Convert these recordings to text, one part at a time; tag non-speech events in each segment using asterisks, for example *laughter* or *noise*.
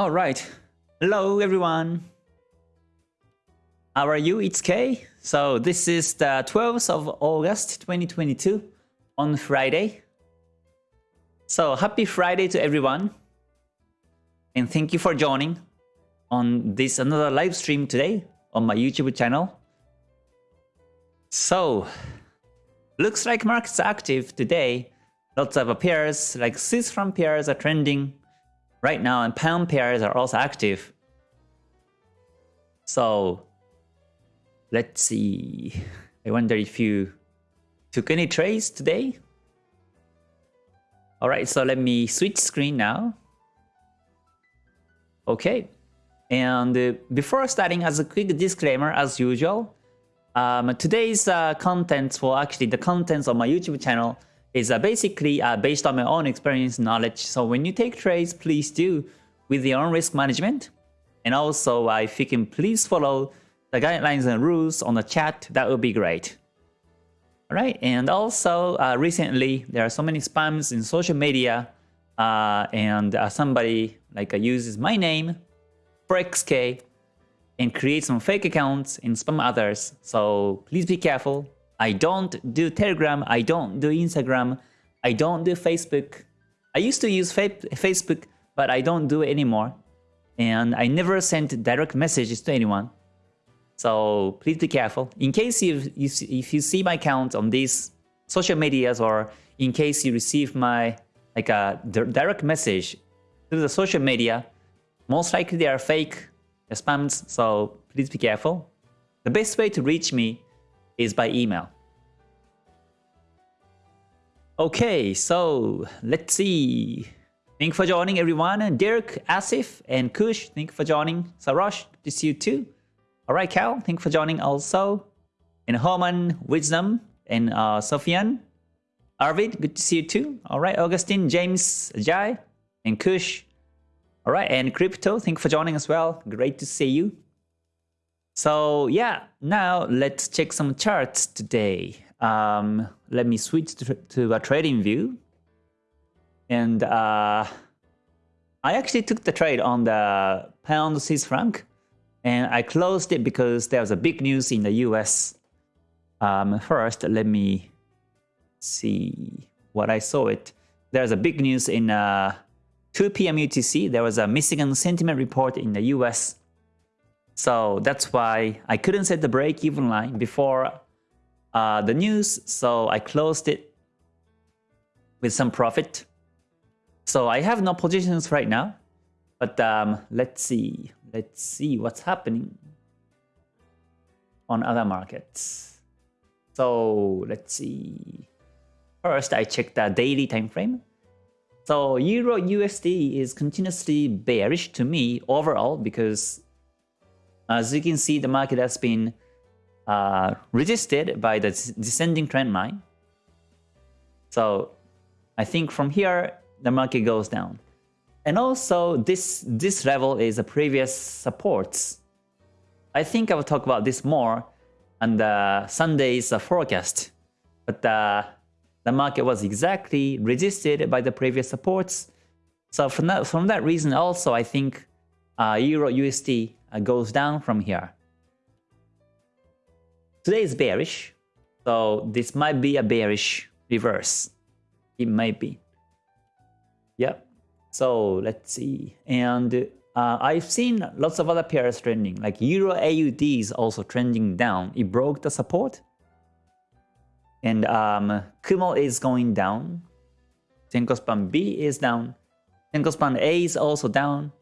All right. Hello, everyone. How are you? It's Kay. So this is the 12th of August 2022 on Friday. So happy Friday to everyone. And thank you for joining on this another live stream today on my YouTube channel. So looks like markets active today. Lots of pairs like Swiss franc pairs are trending right now and pound pairs are also active. So let's see. *laughs* I wonder if you took any trades today. All right, so let me switch screen now. Okay, and uh, before starting, as a quick disclaimer, as usual, um, today's uh, contents, well actually the contents of my YouTube channel is uh, basically uh, based on my own experience knowledge. So when you take trades, please do with your own risk management. And also, uh, if you can please follow the guidelines and rules on the chat, that would be great. Alright, and also uh, recently there are so many spams in social media uh, and uh, somebody like uses my name for XK and creates some fake accounts and spam others. So please be careful. I don't do Telegram, I don't do Instagram, I don't do Facebook. I used to use Facebook, but I don't do it anymore. And I never sent direct messages to anyone. So please be careful. In case you, if you see my account on these social medias or in case you receive my like a direct message through the social media, most likely they are fake spams, so please be careful. The best way to reach me is by email. Okay, so let's see. Thank you for joining everyone. Derek, Asif, and Kush, thank you for joining. Sarosh, to see you too. Alright, Cal, thank you for joining also. And Herman, Wisdom, and uh, Sofian. Arvid, good to see you too. Alright, Augustine, James, Jai, and Kush. Alright, and Crypto, thank you for joining as well. Great to see you. So yeah, now let's check some charts today. Um, let me switch to, to a TradingView. And uh, I actually took the trade on the pound Swiss franc. And I closed it because there was a big news in the US. Um, first, let me see what I saw it. There's a big news in uh, 2 p.m. UTC. There was a Michigan sentiment report in the US so that's why I couldn't set the break-even line before uh, the news, so I closed it with some profit. So I have no positions right now, but um, let's see. Let's see what's happening on other markets. So let's see. First, I check the daily time frame. So Euro USD is continuously bearish to me overall because as you can see, the market has been uh, resisted by the descending trend line. So I think from here, the market goes down. And also, this, this level is a previous supports. I think I will talk about this more on the Sunday's forecast. But uh, the market was exactly resisted by the previous supports. So from that, from that reason also, I think uh, Euro USD uh, goes down from here. Today is bearish, so this might be a bearish reverse. It might be. Yep. So let's see. And uh, I've seen lots of other pairs trending, like Euro AUD is also trending down. It broke the support. And um, Kumo is going down. Senkou Span B is down. Senkou Span A is also down.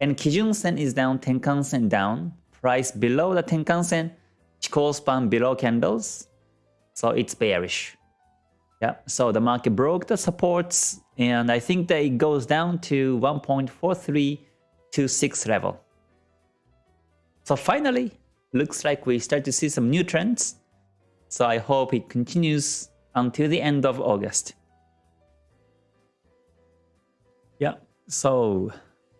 And Kijun Sen is down, Tenkan Sen down. Price below the Tenkan Sen, Chikou span below candles. So it's bearish. Yeah, so the market broke the supports and I think that it goes down to 1.4326 level. So finally, looks like we start to see some new trends. So I hope it continues until the end of August. Yeah, so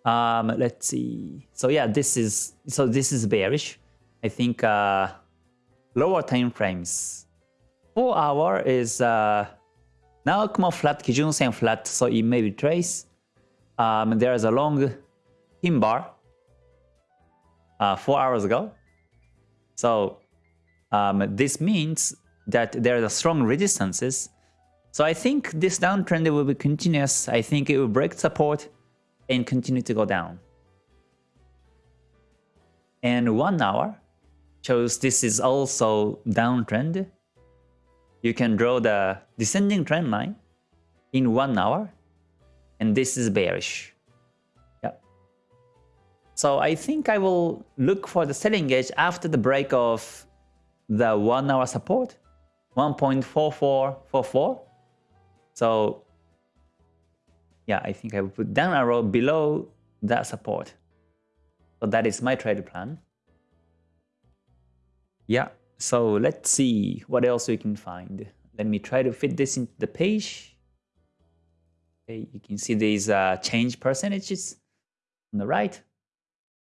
um, let's see. So yeah, this is so this is bearish. I think uh, lower time frames. Four hour is uh, now Kumo flat, Kijun Sen flat, so it may be trace. Um, there is a long pin bar uh, four hours ago. So um, this means that there are strong resistances. So I think this downtrend will be continuous. I think it will break support and continue to go down. And one hour shows this is also downtrend. You can draw the descending trend line in one hour, and this is bearish. Yep. So I think I will look for the selling edge after the break of the one hour support, 1.4444. So yeah, I think I will put down arrow below that support. So that is my trade plan. Yeah, so let's see what else we can find. Let me try to fit this into the page. Okay, you can see these uh, change percentages on the right.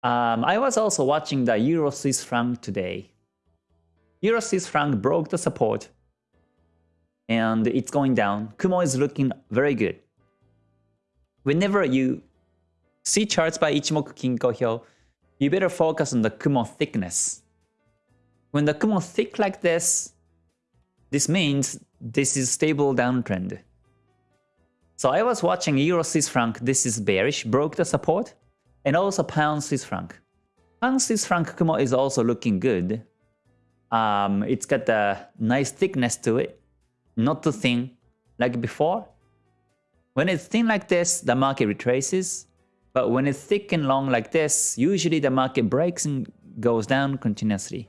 Um, I was also watching the Euro Swiss franc today. Euro Swiss franc broke the support and it's going down. Kumo is looking very good. Whenever you see charts by Ichimoku Kinko Hyo, you better focus on the Kumo thickness. When the Kumo thick like this, this means this is stable downtrend. So I was watching Euro Swiss franc, this is bearish, broke the support, and also Pound Swiss franc. Pound Swiss franc Kumo is also looking good. Um, it's got a nice thickness to it, not too thin like before. When it's thin like this, the market retraces. But when it's thick and long like this, usually the market breaks and goes down continuously.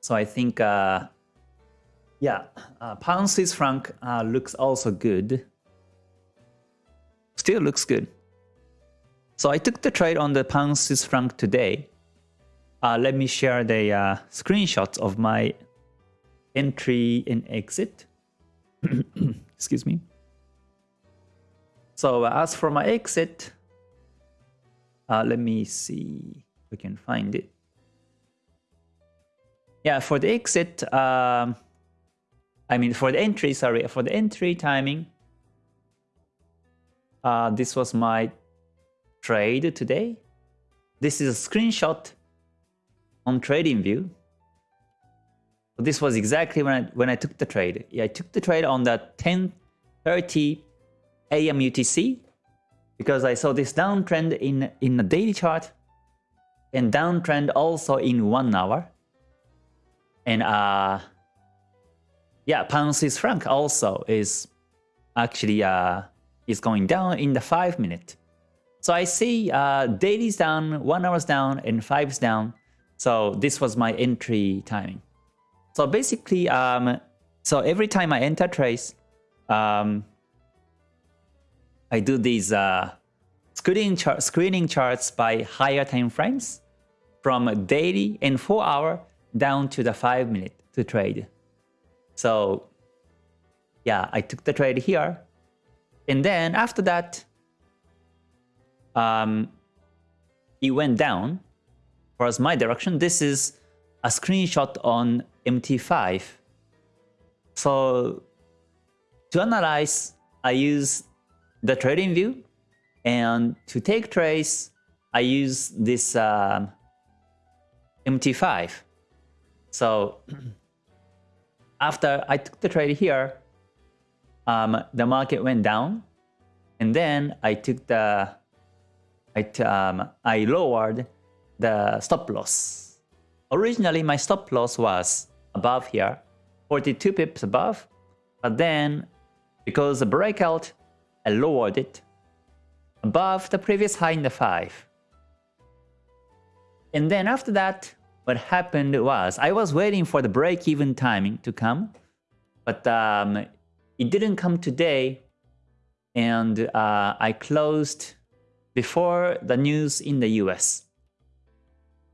So I think, uh, yeah, uh, pound Swiss franc uh, looks also good. Still looks good. So I took the trade on the pound Swiss franc today. Uh, let me share the uh, screenshots of my entry and exit. *coughs* Excuse me. So as for my exit, uh, let me see if we can find it. Yeah, for the exit, um, I mean for the entry, sorry, for the entry timing, uh, this was my trade today. This is a screenshot on TradingView. This was exactly when I when I took the trade. Yeah, I took the trade on the 10:30 AM UTC because I saw this downtrend in, in the daily chart and downtrend also in one hour. And uh, yeah, pound Swiss franc also is actually uh, is going down in the five minute. So I see uh, daily's down, one hour's down, and five's down. So this was my entry timing. So basically, um, so every time I enter trace, um, I do these uh, screening, char screening charts by higher time frames from daily and 4 hour down to the 5 minute to trade. So yeah, I took the trade here. And then after that, um, it went down. Whereas my direction, this is a screenshot on MT5. So to analyze, I use the TradingView. And to take trades, I use this um, MT5. So *clears throat* after I took the trade here, um, the market went down. And then I took the, I, um, I lowered the stop loss. Originally, my stop loss was above here, 42 pips above. But then, because the breakout I lowered it above the previous high in the 5. And then after that, what happened was I was waiting for the break-even timing to come, but um, it didn't come today, and uh, I closed before the news in the US.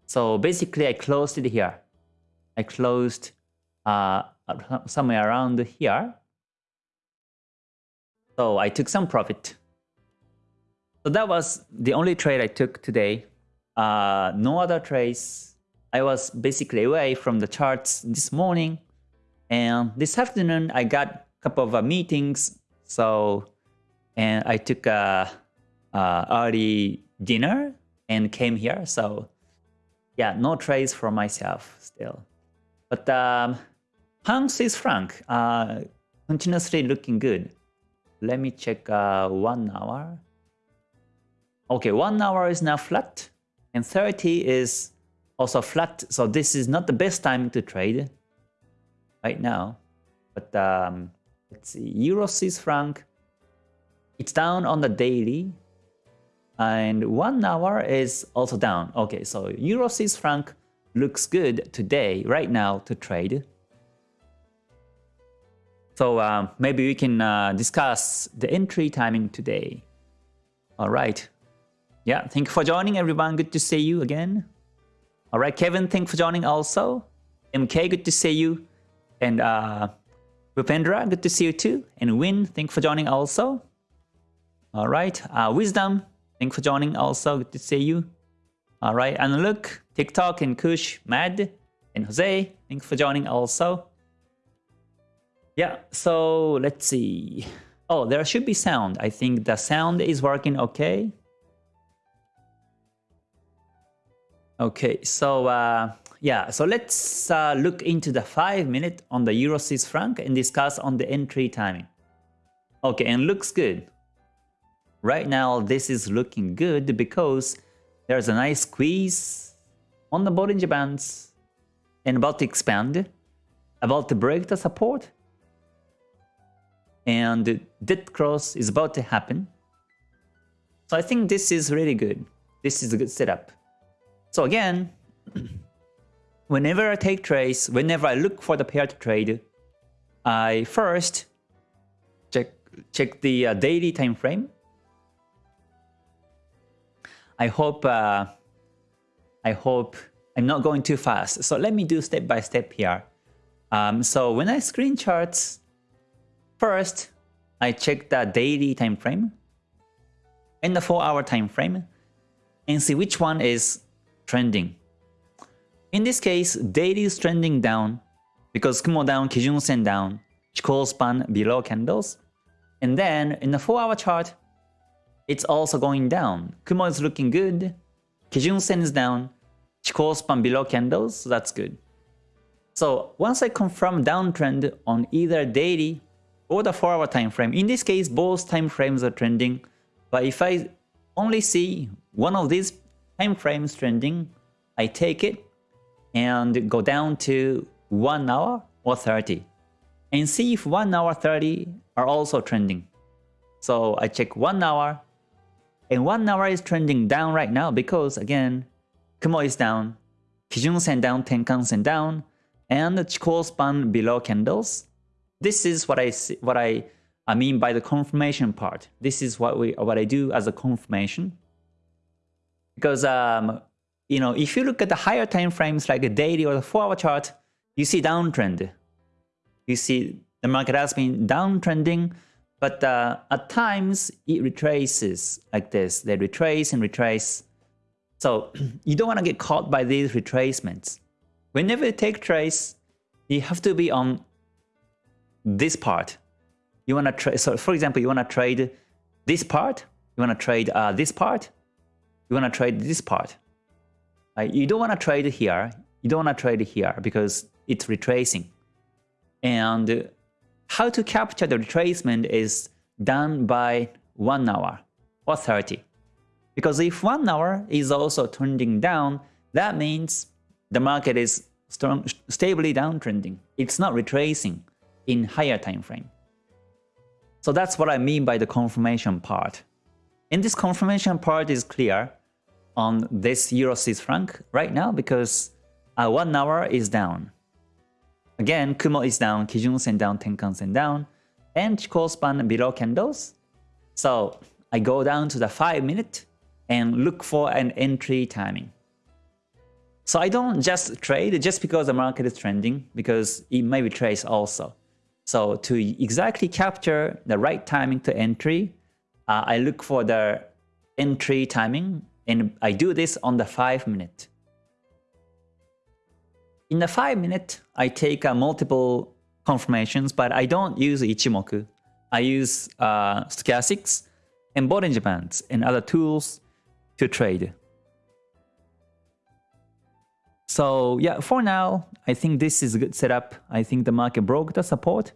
So basically, I closed it here. I closed uh, somewhere around here, so I took some profit. So that was the only trade I took today. Uh, no other trades. I was basically away from the charts this morning. And this afternoon, I got a couple of uh, meetings. So, and I took uh, uh, early dinner and came here. So yeah, no trades for myself still. But um, pound Swiss franc uh, continuously looking good. Let me check uh, one hour. Okay, one hour is now flat and 30 is also flat. So this is not the best time to trade right now. But um, let's see, Euro Swiss franc, it's down on the daily and one hour is also down. Okay, so Euro Swiss franc looks good today, right now, to trade. So um, maybe we can uh, discuss the entry timing today. All right. Yeah, thank you for joining everyone. Good to see you again. All right, Kevin, thank you for joining also. MK, good to see you. And uh, Rupendra, good to see you too. And Win, thank you for joining also. All right, uh, Wisdom, Thanks for joining also. Good to see you. All right, and look, TikTok and Kush, Mad, and Jose. Thanks for joining also. Yeah, so let's see. Oh, there should be sound. I think the sound is working okay. Okay, so uh, yeah, so let's uh, look into the 5 minute on the Euro Swiss franc and discuss on the entry timing. Okay, and looks good. Right now, this is looking good because there's a nice squeeze on the Bollinger Bands and about to expand, about to break the support. And dead cross is about to happen. So I think this is really good. This is a good setup. So again, *clears throat* whenever I take trades, whenever I look for the pair to trade, I first check check the uh, daily time frame I hope uh, I hope I'm not going too fast. So let me do step by step here. Um, so when I screen charts, first I check the daily time frame and the 4 hour time frame and see which one is trending. In this case, daily is trending down because Kumo down, Kijun Sen down, Chikou span below candles. And then in the 4 hour chart, it's also going down. Kumo is looking good. Kijun Sen is down. Chikou span below candles, so that's good. So once I confirm downtrend on either daily or the 4 hour time frame, in this case both time frames are trending, but if I only see one of these time frames trending, I take it and go down to 1 hour or 30 and see if 1 hour 30 are also trending. So I check 1 hour and 1 hour is trending down right now because again, Kumo is down, Kijun Sen down, Tenkan Sen down, and Chikou span below candles. This is what I see, what I I mean by the confirmation part. This is what we what I do as a confirmation. Because um, you know, if you look at the higher time frames like a daily or the 4-hour chart, you see downtrend. You see the market has been downtrending but uh, at times it retraces like this. They retrace and retrace. So *clears throat* you don't want to get caught by these retracements. Whenever you take trace, you have to be on this part. You want to trade. So for example, you want to trade this part. You want to trade uh, this part. You want to trade this part. You don't want to trade here. You don't want to trade here because it's retracing. And how to capture the retracement is done by 1 hour or 30. Because if 1 hour is also trending down, that means the market is strong, stably downtrending. It's not retracing in higher time frame. So that's what I mean by the confirmation part. And this confirmation part is clear on this Euro Swiss franc right now because uh, 1 hour is down. Again, Kumo is down, Kijun Sen down, Tenkan Sen down, and Chikou span below candles. So I go down to the 5 minute and look for an entry timing. So I don't just trade just because the market is trending, because it may be retrace also. So to exactly capture the right timing to entry, uh, I look for the entry timing and I do this on the 5 minute. In the 5 minute, I take uh, multiple confirmations, but I don't use Ichimoku. I use uh, stochastics and Bollinger Bands and other tools to trade. So yeah, for now, I think this is a good setup. I think the market broke the support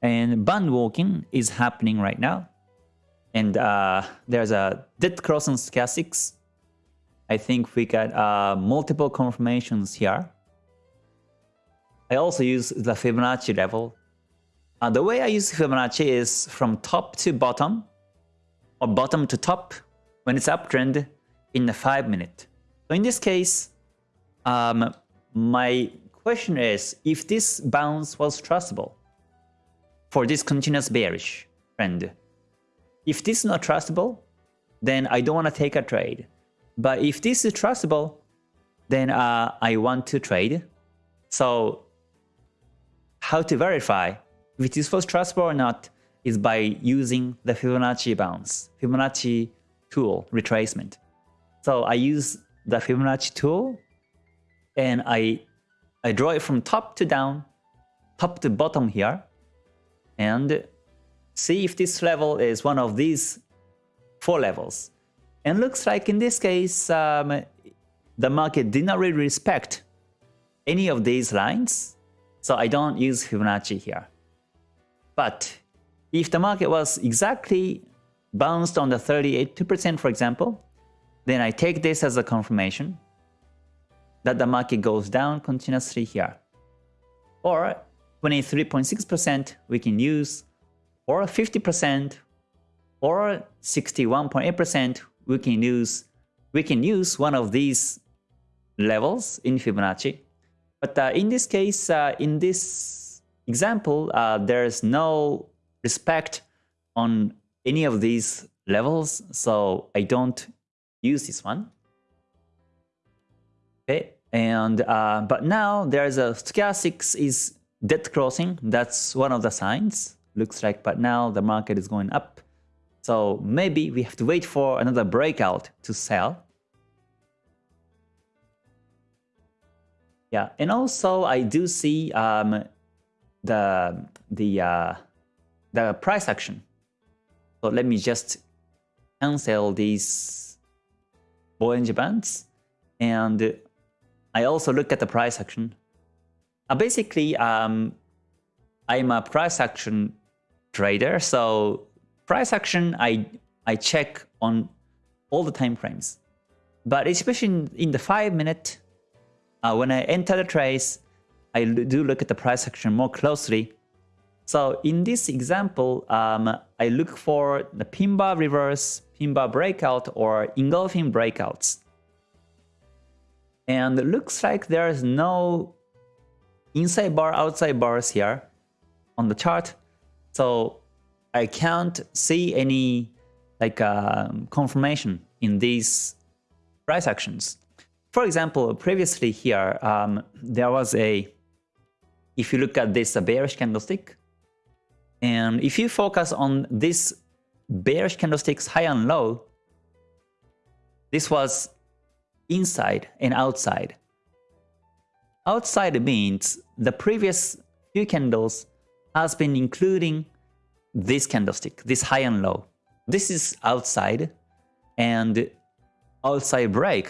and band walking is happening right now. And uh, there's a dead cross on stochastics. I think we got uh, multiple confirmations here. I also use the Fibonacci level. Uh, the way I use Fibonacci is from top to bottom or bottom to top when it's uptrend in the 5 minute. So in this case, um, my question is if this bounce was trustable for this continuous bearish trend. If this is not trustable, then I don't want to take a trade. But if this is trustable, then uh, I want to trade. So how to verify if this was trustable or not is by using the Fibonacci bounce, Fibonacci tool retracement. So I use the Fibonacci tool and I, I draw it from top to down, top to bottom here, and see if this level is one of these four levels. And looks like in this case, um, the market did not really respect any of these lines, so I don't use Fibonacci here. But if the market was exactly bounced on the 38% for example, then I take this as a confirmation that the market goes down continuously here. Or 23.6% we can use, or 50%, or 61.8% we can use. We can use one of these levels in Fibonacci. But uh, in this case, uh, in this example, uh, there is no respect on any of these levels, so I don't use this one. Okay, and uh, but now there's a stochastics is dead crossing. That's one of the signs. Looks like, but now the market is going up. So maybe we have to wait for another breakout to sell. Yeah, and also I do see um, the the uh, the price action. So let me just cancel these Bollinger Bands and I also look at the price action. Uh, basically, um, I'm a price action trader, so price action I I check on all the time frames. But especially in, in the five minute, uh, when I enter the trades, I do look at the price action more closely. So in this example, um, I look for the pin bar reverse, pin bar breakout, or engulfing breakouts. And it looks like there is no inside bar, outside bars here on the chart. So I can't see any like uh, confirmation in these price actions. For example, previously here, um, there was a, if you look at this bearish candlestick, and if you focus on this bearish candlestick's high and low, this was inside and outside. Outside means the previous few candles has been including this candlestick, this high and low. This is outside and outside break,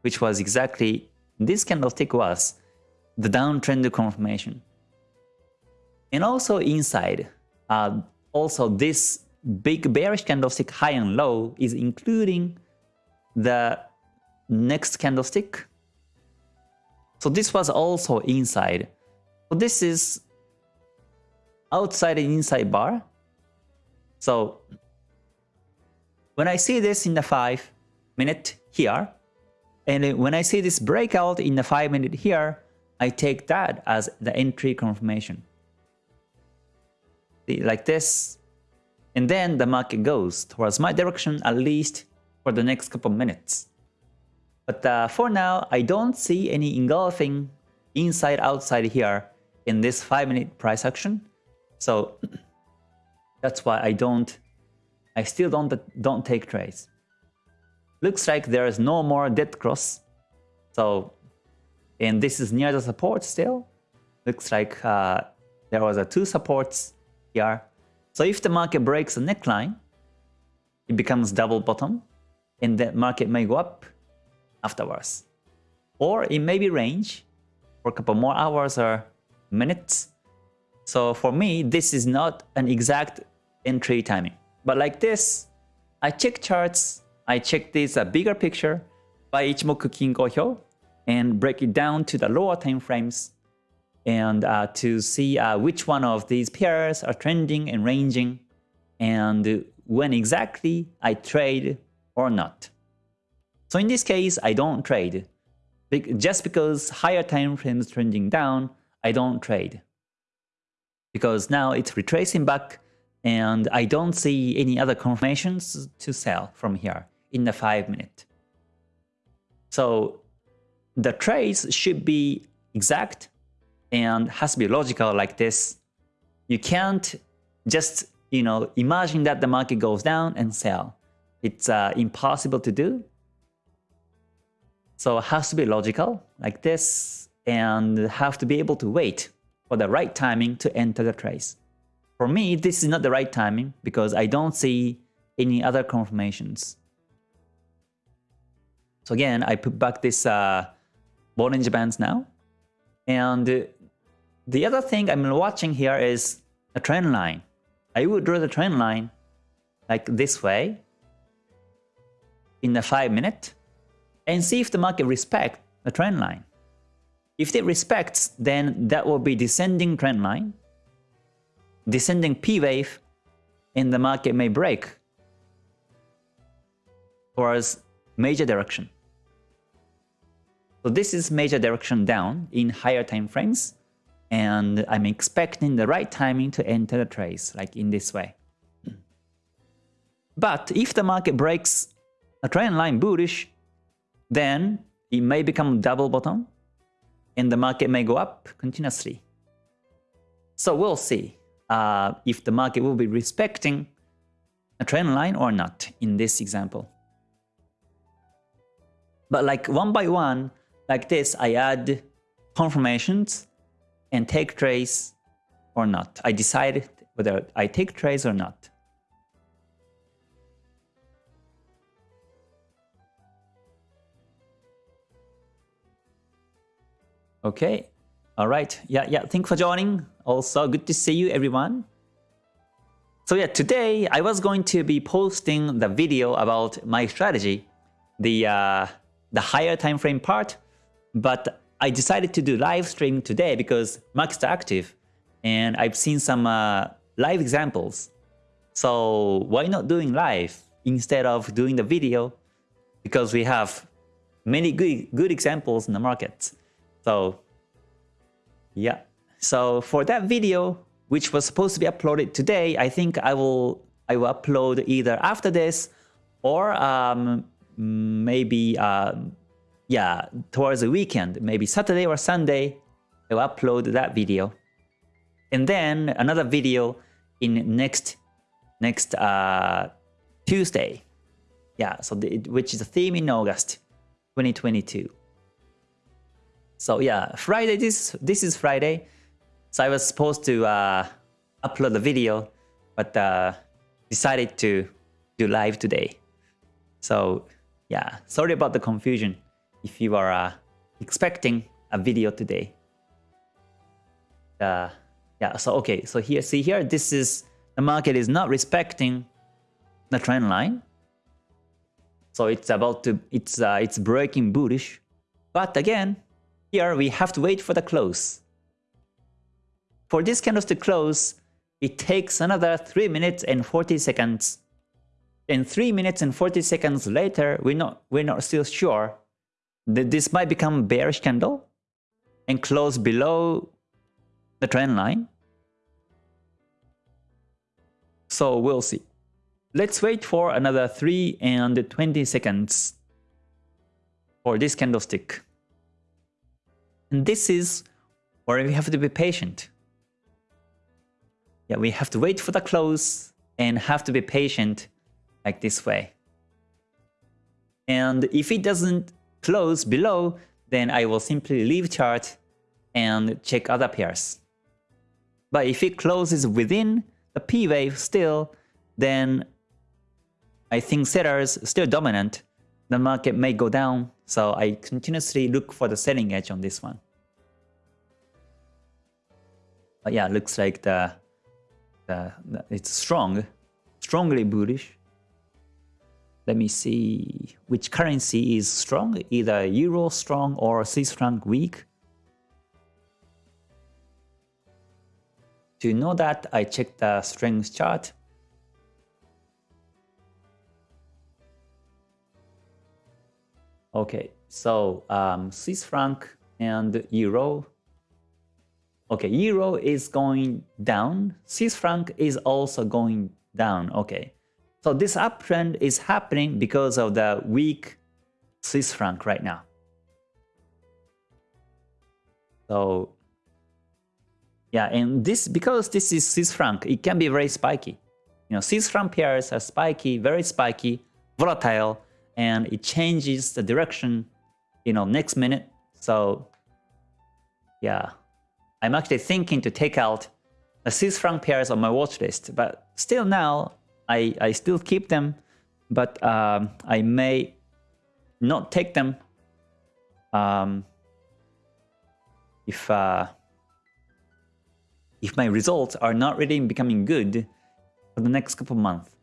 which was exactly this candlestick was the downtrend confirmation. And also inside, uh, also this big bearish candlestick high and low is including the next candlestick. So this was also inside. So this is outside and inside bar. So when I see this in the 5 minute here, and when I see this breakout in the 5 minute here, I take that as the entry confirmation. Like this. And then the market goes towards my direction at least for the next couple minutes. But uh, for now, I don't see any engulfing inside outside here in this 5 minute price action. So *clears throat* that's why I don't, I still don't, don't take trades. Looks like there is no more dead cross. So, and this is near the support still. Looks like uh, there was a two supports here. So if the market breaks the neckline, it becomes double bottom and the market may go up afterwards. Or it may be range for a couple more hours or minutes. So for me, this is not an exact entry timing. But like this, I check charts, I check this bigger picture by Ichimoku Kinko Hyo and break it down to the lower time frames and uh, to see uh, which one of these pairs are trending and ranging and when exactly I trade or not. So in this case, I don't trade. Just because higher time frames trending down, I don't trade. Because now it's retracing back and I don't see any other confirmations to sell from here in the 5 minute. So the trades should be exact and has to be logical like this. You can't just you know imagine that the market goes down and sell. It's uh, impossible to do. So it has to be logical like this and have to be able to wait for the right timing to enter the trades. For me, this is not the right timing because I don't see any other confirmations. So again, I put back this uh, Bollinger Bands now. And the other thing I'm watching here is a trend line. I would draw the trend line like this way in the 5 minute and see if the market respects the trend line. If it respects, then that will be descending trend line, descending P wave, and the market may break towards major direction. So this is major direction down in higher time frames, and I'm expecting the right timing to enter the trades, like in this way. But if the market breaks a trend line bullish, then it may become double bottom and the market may go up continuously. So we'll see uh, if the market will be respecting a trend line or not in this example. But like one by one, like this, I add confirmations and take trades or not. I decide whether I take trades or not. Okay. All right. Yeah, yeah. Thanks for joining. Also, good to see you, everyone. So yeah, today I was going to be posting the video about my strategy, the uh, the higher time frame part, but I decided to do live stream today because markets are active, and I've seen some uh, live examples. So why not doing live instead of doing the video? Because we have many good good examples in the markets. So yeah, so for that video, which was supposed to be uploaded today, I think I will I will upload either after this or um, maybe uh, yeah towards the weekend, maybe Saturday or Sunday. I will upload that video, and then another video in next next uh, Tuesday. Yeah, so the, which is a theme in August 2022. So yeah, Friday, this, this is Friday. So I was supposed to uh, upload the video, but uh, decided to do live today. So yeah, sorry about the confusion if you are uh, expecting a video today. Uh, yeah, so okay, so here, see here, this is, the market is not respecting the trend line. So it's about to, it's, uh, it's breaking bullish. But again, here we have to wait for the close. For this candles to close, it takes another 3 minutes and 40 seconds. And 3 minutes and 40 seconds later, we're not, we're not still sure that this might become bearish candle and close below the trend line. So we'll see. Let's wait for another 3 and 20 seconds for this candlestick. And this is where we have to be patient. Yeah, we have to wait for the close and have to be patient like this way. And if it doesn't close below, then I will simply leave chart and check other pairs. But if it closes within the P wave still, then I think sellers still dominant. The market may go down, so I continuously look for the selling edge on this one. But yeah, looks like the, the, the it's strong, strongly bullish. Let me see which currency is strong, either euro strong or Swiss franc weak. To know that, I check the strength chart. Okay, so um, Swiss franc and euro. Okay, euro is going down. Swiss franc is also going down. Okay, so this uptrend is happening because of the weak Swiss franc right now. So yeah, and this because this is Swiss franc, it can be very spiky. You know, Swiss franc pairs are spiky, very spiky, volatile, and it changes the direction, you know, next minute. So yeah, I'm actually thinking to take out the Swiss franc pairs on my watch list, but still now I, I still keep them, but um, I may not take them um, if uh, if my results are not really becoming good for the next couple months.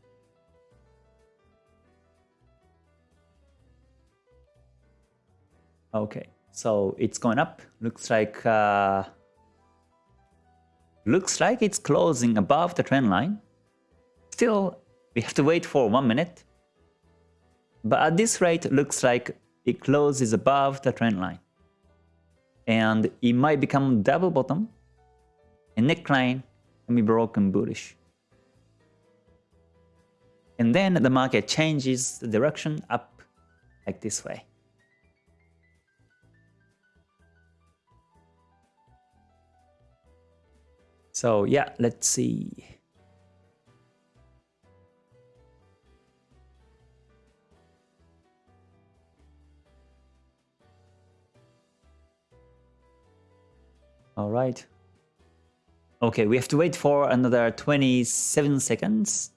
Okay, so it's going up. Looks like uh, looks like it's closing above the trend line. Still, we have to wait for one minute. But at this rate, looks like it closes above the trend line. And it might become double bottom. And neckline can be broken bullish. And then the market changes the direction up like this way. So yeah, let's see. All right. Okay, we have to wait for another 27 seconds.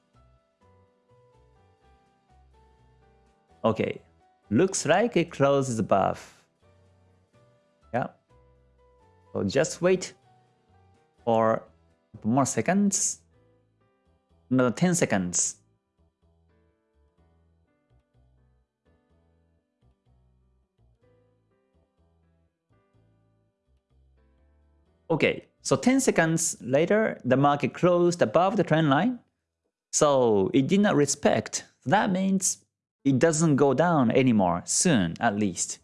Okay, looks like it closes above. Yeah. So just wait for more seconds. Another 10 seconds. Okay, so 10 seconds later, the market closed above the trend line. So it did not respect. That means it doesn't go down anymore soon, at least.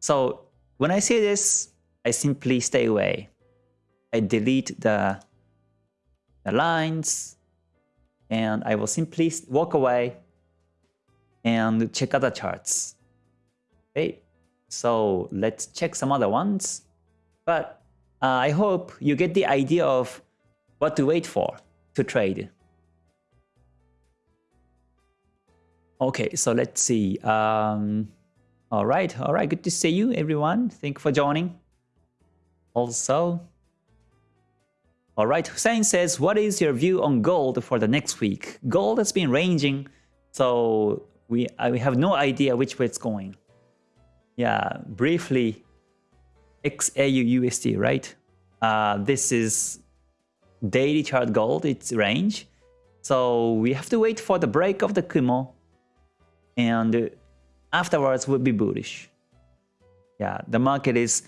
So when I see this, I simply stay away. I delete the, the lines and I will simply walk away and check other charts. Okay, so let's check some other ones. But uh, I hope you get the idea of what to wait for to trade. Okay, so let's see. Um, all right, all right, good to see you, everyone. Thank you for joining. Also, all right, Hussein says, what is your view on gold for the next week? Gold has been ranging, so we, we have no idea which way it's going. Yeah, briefly, XAU USD, right? Uh, this is daily chart gold, its range. So we have to wait for the break of the Kumo and afterwards we'll be bullish. Yeah, the market is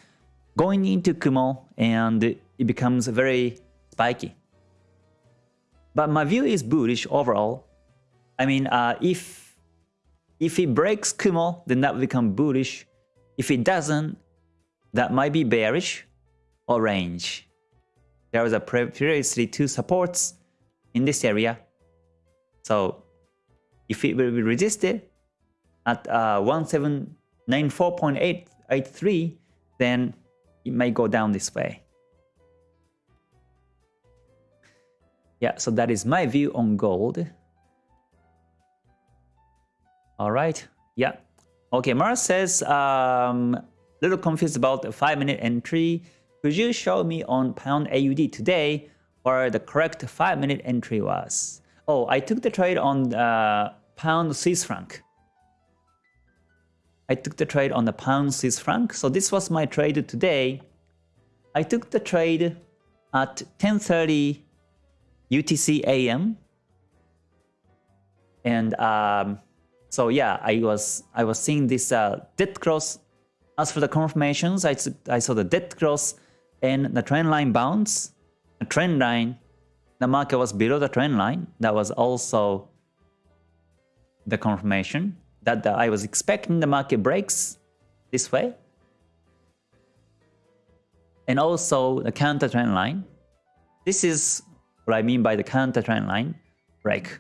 going into Kumo and it becomes a very spiky. But my view is bullish overall. I mean, uh, if if it breaks Kumo, then that will become bullish. If it doesn't, that might be bearish or range. There was a previously two supports in this area. So if it will be resisted at uh, 1794.883, then it may go down this way. Yeah, so that is my view on gold. All right. Yeah. Okay, Mars says, um, little confused about the 5 minute entry. Could you show me on pound AUD today where the correct 5 minute entry was? Oh, I took the trade on uh, pound Swiss franc. I took the trade on the pound Swiss franc. So this was my trade today. I took the trade at 10:30 UTC AM. And um, so yeah, I was I was seeing this uh, dead cross. As for the confirmations, I, I saw the dead cross and the trend line bounce. The trend line, the market was below the trend line. That was also the confirmation that the, I was expecting the market breaks this way. And also the counter trend line. This is what I mean by the counter trend line break.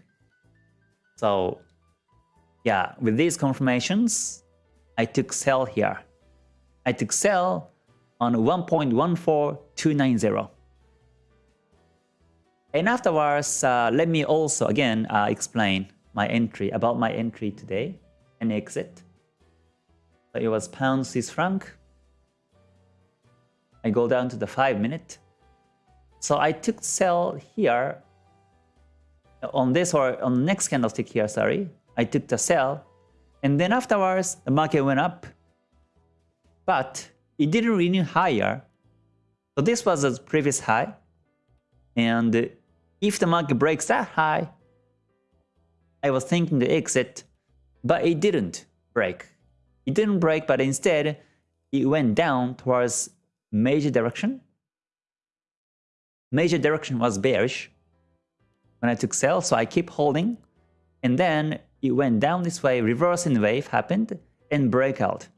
So yeah, with these confirmations, I took sell here. I took sell on 1.14290. And afterwards, uh, let me also again uh, explain my entry, about my entry today and exit. So it was pound Swiss franc. I go down to the 5 minute. So I took sell here on this or on next candlestick here, sorry. I took the sell and then afterwards the market went up. But it didn't renew higher. So this was the previous high. And if the market breaks that high, I was thinking to exit, but it didn't break. It didn't break, but instead it went down towards major direction. Major direction was bearish when I took sell, so I keep holding. And then it went down this way, reversing wave happened, and breakout.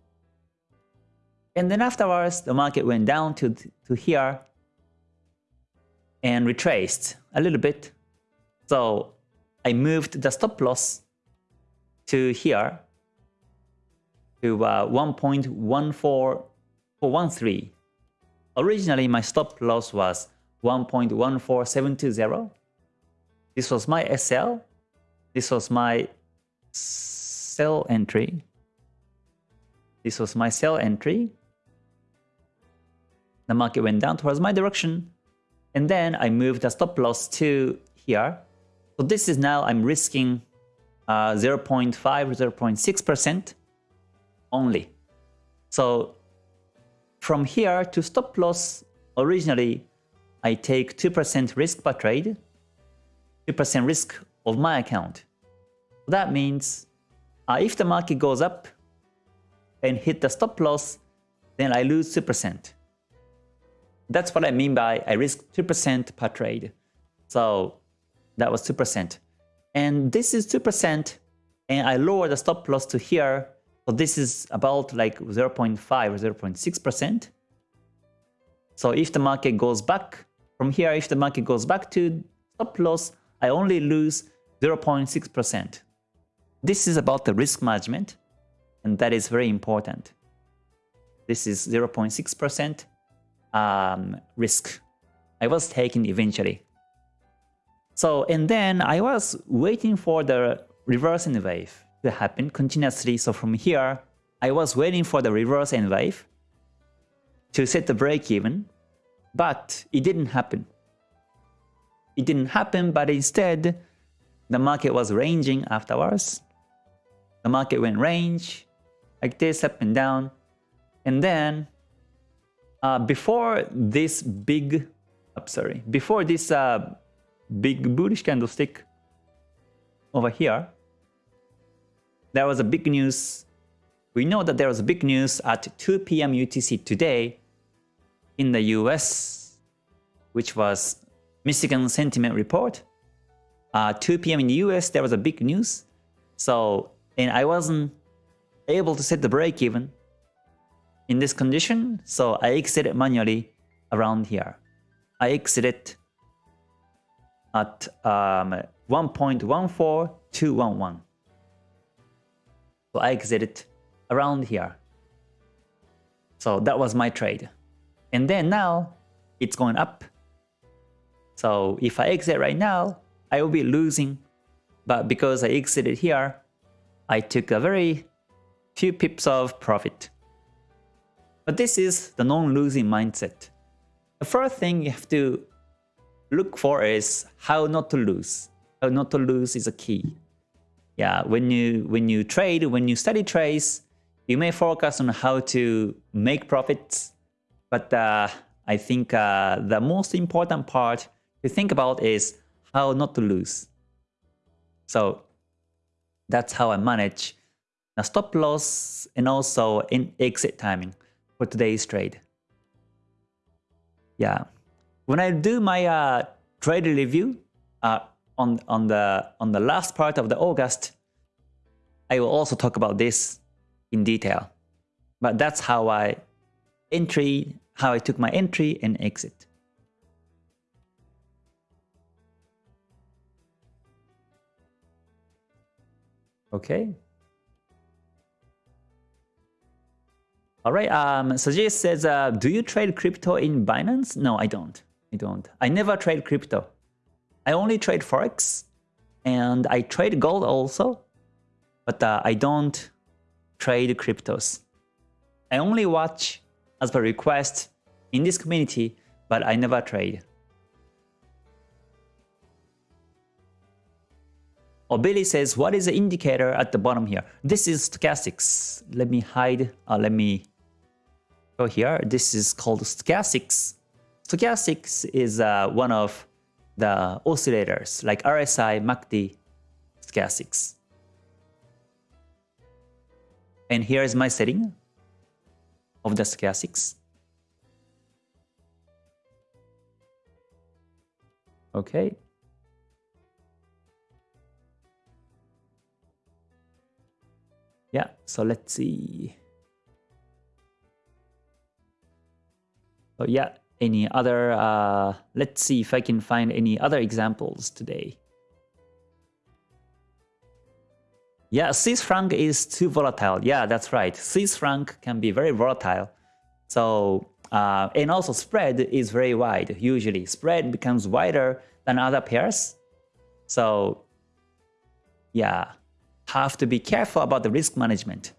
And then afterwards, the market went down to, to here and retraced a little bit. So I moved the stop loss to here to uh, 1.14413. Originally, my stop loss was 1.14720. This was my SL. This was my sell entry. This was my sell entry the market went down towards my direction. And then I moved the stop loss to here. So this is now I'm risking uh, 0.5 or 0.6% only. So from here to stop loss, originally I take 2% risk per trade, 2% risk of my account. That means uh, if the market goes up and hit the stop loss, then I lose 2%. That's what I mean by I risk 2% per trade. So that was 2%. And this is 2% and I lower the stop loss to here. So this is about like 0.5 or 0.6%. So if the market goes back from here, if the market goes back to stop loss, I only lose 0.6%. This is about the risk management and that is very important. This is 0.6% um, risk I was taking eventually. So, and then I was waiting for the reverse N wave to happen continuously. So from here, I was waiting for the reverse N wave to set the break even, but it didn't happen. It didn't happen, but instead, the market was ranging afterwards. The market went range, like this, up and down. And then uh, before this big, sorry, before this uh, big bullish candlestick over here, there was a big news. We know that there was a big news at 2 p.m. UTC today in the US, which was Michigan Sentiment Report. Uh, 2 p.m. in the US, there was a big news. So, and I wasn't able to set the break even in this condition, so I exited manually around here. I exited at um, 1.14211. So I exited around here. So that was my trade. And then now it's going up. So if I exit right now, I will be losing. But because I exited here, I took a very few pips of profit. But this is the non-losing mindset. The first thing you have to look for is how not to lose. How not to lose is a key. Yeah, when you when you trade, when you study trades, you may focus on how to make profits, but uh, I think uh, the most important part to think about is how not to lose. So that's how I manage the stop loss and also in exit timing for today's trade. Yeah, when I do my uh, trade review uh, on on the on the last part of the August, I will also talk about this in detail. But that's how I entry, how I took my entry and exit. Okay. All right. Um, Sajid says, uh, do you trade crypto in Binance? No, I don't. I don't. I never trade crypto. I only trade Forex and I trade gold also, but uh, I don't trade cryptos. I only watch as per request in this community, but I never trade. Billy says, what is the indicator at the bottom here? This is stochastics. Let me hide, uh, let me go here. This is called stochastics. Stochastics is uh, one of the oscillators like RSI, MACD, stochastics. And here is my setting of the stochastics. Okay. Yeah, so let's see. So yeah, any other, uh, let's see if I can find any other examples today. Yeah, Swiss franc is too volatile. Yeah, that's right. Swiss franc can be very volatile. So, uh, and also spread is very wide usually. Spread becomes wider than other pairs. So, yeah, have to be careful about the risk management.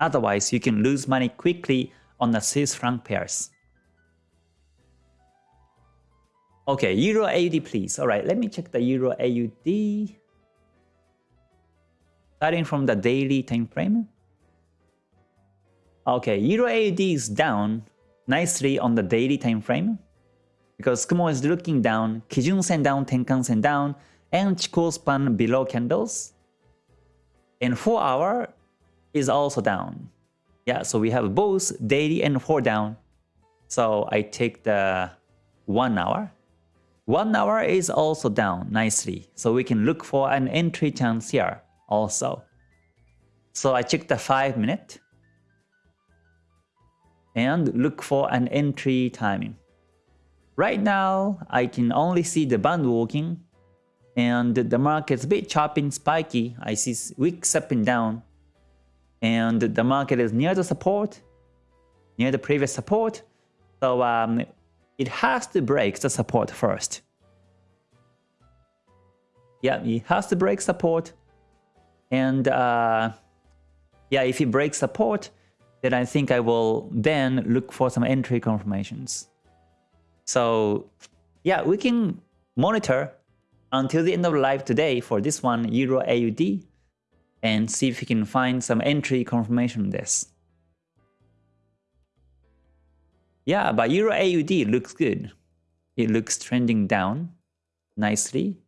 Otherwise, you can lose money quickly on the Swiss franc pairs. Okay, Euro AUD please. Alright, let me check the Euro AUD. Starting from the daily time frame. Okay, Euro AUD is down nicely on the daily time frame because Kumo is looking down, Kijun Sen down, Tenkan Sen down, and Chikou span below candles. And 4 hour is also down. Yeah, so we have both daily and 4 down. So I take the 1 hour. 1 hour is also down nicely. So we can look for an entry chance here also. So I check the 5 minute and look for an entry timing. Right now, I can only see the band walking and the market's a bit choppy and spiky. I see wicks up and down and the market is near the support, near the previous support. So um, it has to break the support first. Yeah, it has to break support and uh, yeah, if it breaks support, then I think I will then look for some entry confirmations. So yeah, we can monitor until the end of live today for this one, Euro AUD, and see if we can find some entry confirmation on this. Yeah, but Euro AUD looks good. It looks trending down nicely.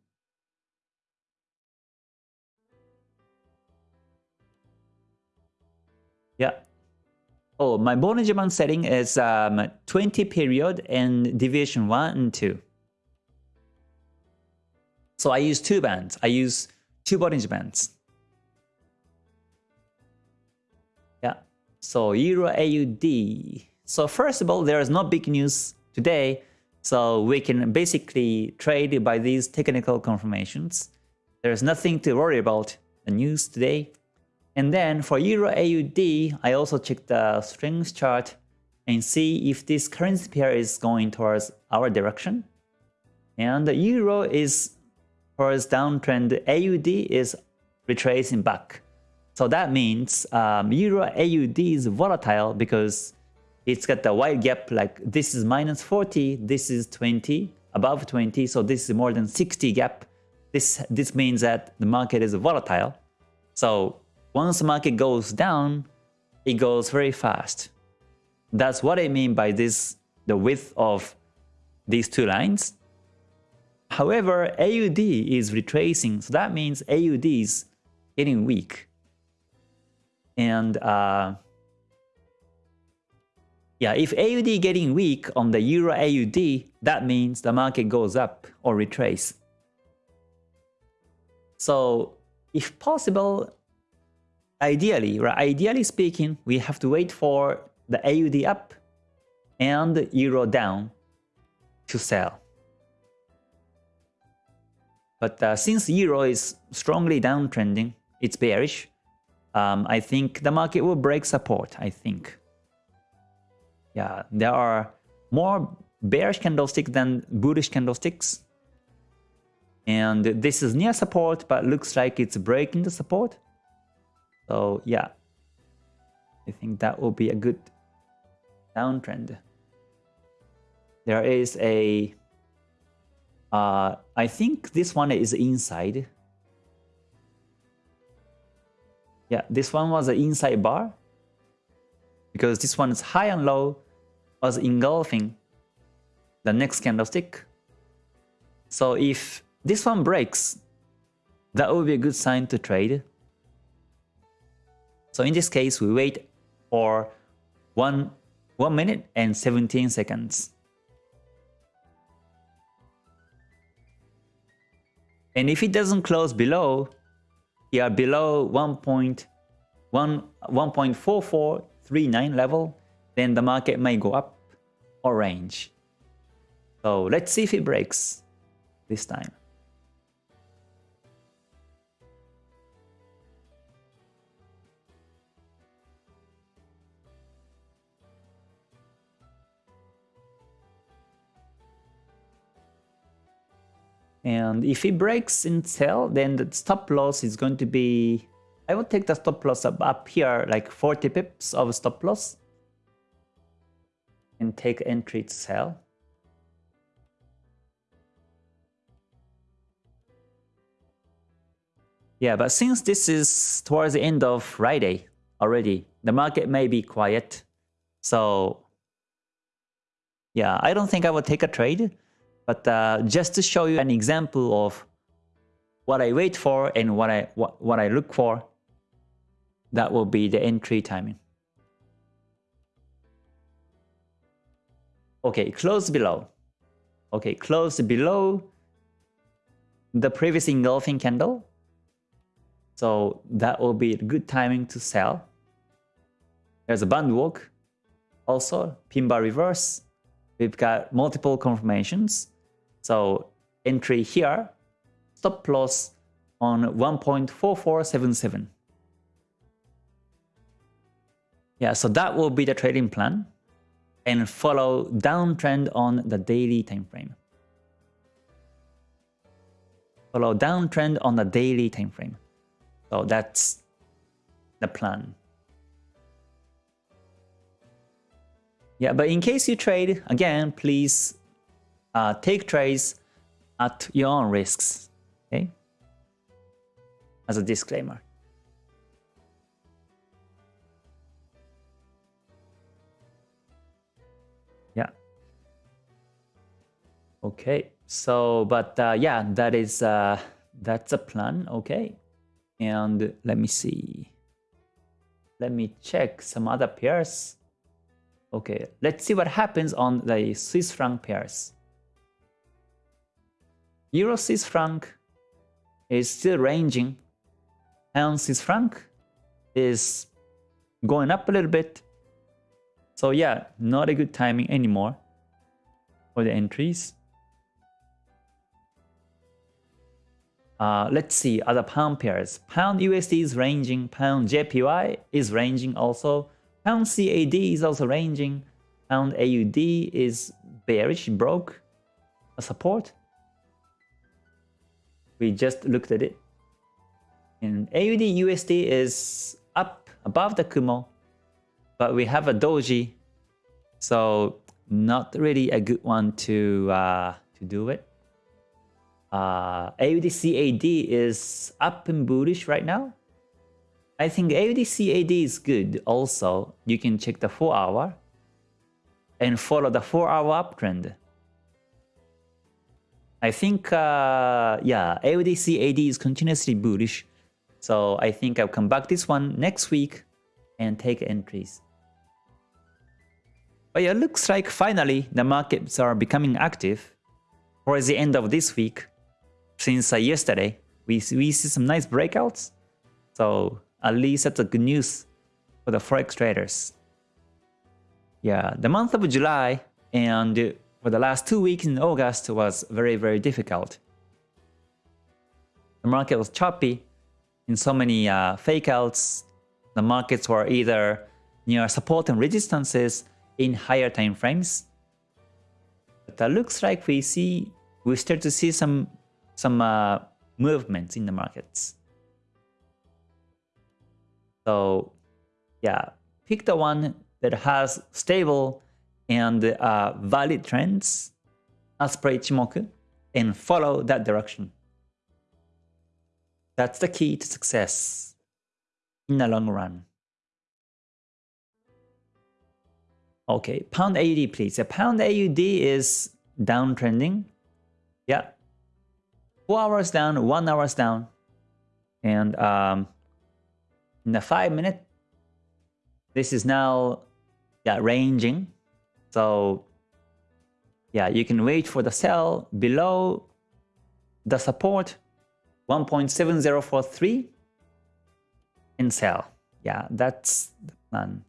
Oh, my Band setting is um, 20 period and deviation 1 and 2. So I use two bands. I use two Bollinger Bands. Yeah. So Euro AUD. So first of all, there is no big news today. So we can basically trade by these technical confirmations. There's nothing to worry about the news today. And then for Euro AUD, I also check the strength chart and see if this currency pair is going towards our direction. And the Euro is towards downtrend, AUD is retracing back. So that means um, Euro AUD is volatile because it's got the wide gap like this is minus 40, this is 20, above 20, so this is more than 60 gap this this means that the market is volatile. So once the market goes down, it goes very fast. That's what I mean by this the width of these two lines. However, AUD is retracing, so that means AUD is getting weak. And uh, yeah, if AUD getting weak on the Euro AUD, that means the market goes up or retrace. So if possible, ideally, right, ideally speaking, we have to wait for the AUD up and Euro down to sell. But uh, since Euro is strongly downtrending, it's bearish, um, I think the market will break support, I think. Yeah, there are more bearish candlesticks than bullish candlesticks. And this is near support, but looks like it's breaking the support. So yeah, I think that will be a good downtrend. There is a, uh, I think this one is inside. Yeah, this one was an inside bar because this one is high and low was engulfing the next candlestick. So if this one breaks, that would be a good sign to trade. So in this case, we wait for one, 1 minute and 17 seconds. And if it doesn't close below, here below 1.4439 level, then the market may go up or range. So let's see if it breaks this time. And if it breaks in sell, then the stop loss is going to be... I will take the stop loss up, up here, like 40 pips of stop loss. And take entry to sell. Yeah, but since this is towards the end of Friday already, the market may be quiet. So yeah, I don't think I will take a trade. But uh, just to show you an example of what I wait for and what I what, what I look for, that will be the entry timing. Okay, close below. Okay, close below the previous engulfing candle. So that will be good timing to sell. There's a band walk. Also, pin bar reverse. We've got multiple confirmations. So entry here, stop loss on 1.4477. Yeah, so that will be the trading plan and follow downtrend on the daily time frame. Follow downtrend on the daily time frame. So that's the plan. Yeah, but in case you trade, again, please uh, take trades at your own risks. Okay, as a disclaimer. Yeah. Okay. So, but uh, yeah, that is uh, that's a plan. Okay, and let me see. Let me check some other pairs. Okay, let's see what happens on the Swiss franc pairs. Euro Swiss franc is still ranging. Pound Swiss franc is going up a little bit. So yeah, not a good timing anymore for the entries. Uh, let's see other pound pairs. Pound USD is ranging. Pound JPY is ranging also. Pound CAD is also ranging. Pound AUD is bearish, broke a support. We just looked at it. And AUD USD is up above the Kumo, but we have a doji, so not really a good one to uh, to do it. uh, AUDCAD is up and bullish right now. I think AUDCAD is good also. You can check the 4 hour and follow the 4 hour uptrend. I think, uh, yeah, AUDCAD is continuously bullish. So I think I'll come back this one next week and take entries. But yeah, looks like finally the markets are becoming active towards the end of this week. Since uh, yesterday, we, we see some nice breakouts. So at least that's a good news for the forex traders. Yeah, the month of July and for the last two weeks in August was very, very difficult. The market was choppy in so many uh, fake outs. The markets were either near support and resistances in higher time frames. But it looks like we see we start to see some some uh, movements in the markets. So yeah, pick the one that has stable and uh, valid trends as per Ichimoku and follow that direction. That's the key to success in the long run. Okay, pound AUD please. A pound AUD is downtrending. Yeah. 4 hours down, 1 hours down. And um, in the 5 minute, this is now yeah, ranging. So yeah, you can wait for the sell below the support 1.7043 and sell. Yeah, that's the plan.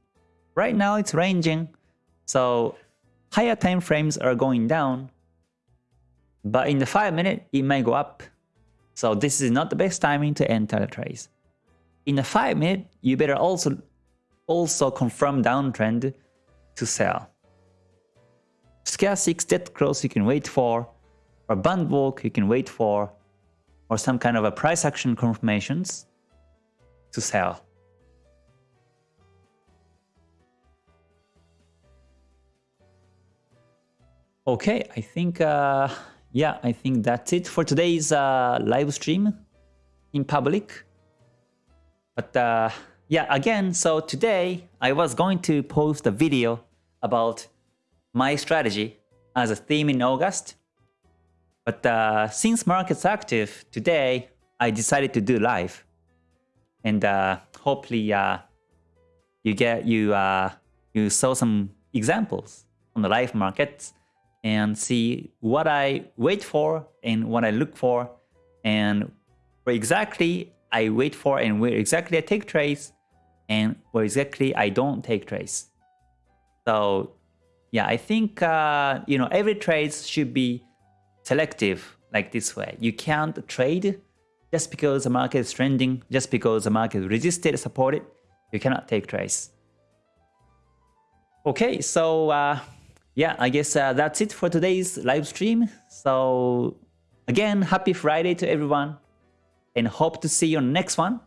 Right now it's ranging, so higher time frames are going down, but in the 5 minute it may go up. So this is not the best timing to enter the trades. In the 5 minute, you better also also confirm downtrend to sell. Stochastic dead cross you can wait for, or band walk you can wait for, or some kind of a price action confirmations to sell. Okay, I think, uh, yeah, I think that's it for today's uh, live stream in public. But uh, yeah, again, so today I was going to post a video about my strategy as a theme in August. But uh, since market's active today, I decided to do live. And uh, hopefully uh, you get you uh, you saw some examples on the live markets and see what I wait for and what I look for and where exactly I wait for and where exactly I take trades and where exactly I don't take trades. So yeah, I think uh, you know every trade should be selective like this way. You can't trade just because the market is trending, just because the market resisted, supported. You cannot take trades. Okay, so uh, yeah, I guess uh, that's it for today's live stream. So again, happy Friday to everyone and hope to see you on the next one.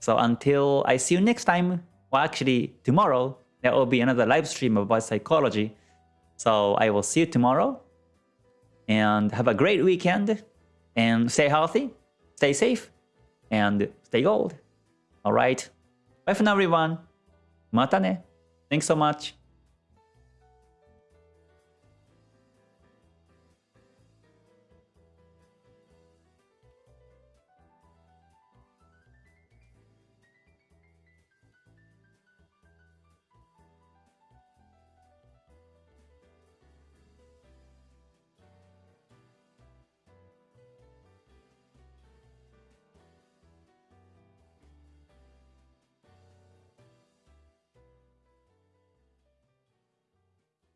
So until I see you next time, well actually tomorrow, there will be another live stream about psychology. So I will see you tomorrow. And have a great weekend. And stay healthy, stay safe, and stay gold. Alright. Bye for now, everyone. Mata ne. Thanks so much.